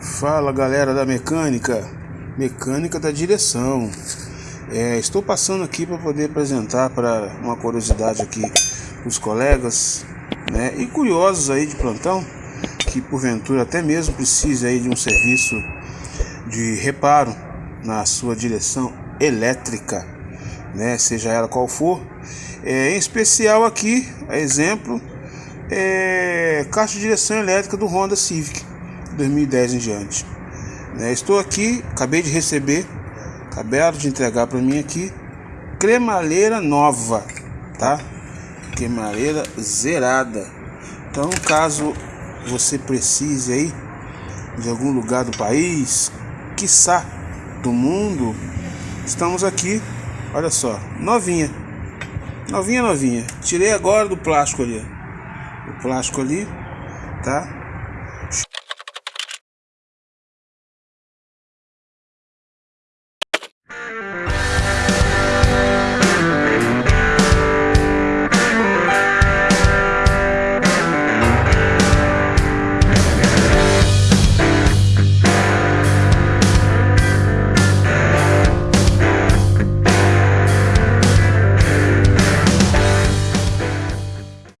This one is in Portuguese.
Fala galera da mecânica, mecânica da direção. É, estou passando aqui para poder apresentar para uma curiosidade aqui os colegas, né, e curiosos aí de plantão que porventura até mesmo precise aí de um serviço de reparo na sua direção elétrica, né, seja ela qual for. É, em especial aqui, exemplo, é, caixa de direção elétrica do Honda Civic 2010 em diante. Né, estou aqui, acabei de receber, acabaram de entregar para mim aqui, cremalheira nova, tá? Cremalheira zerada. Então, caso você precise aí de algum lugar do país, quiçá do mundo, estamos aqui, olha só, novinha. Novinha, novinha. Tirei agora do plástico ali. O plástico ali, tá?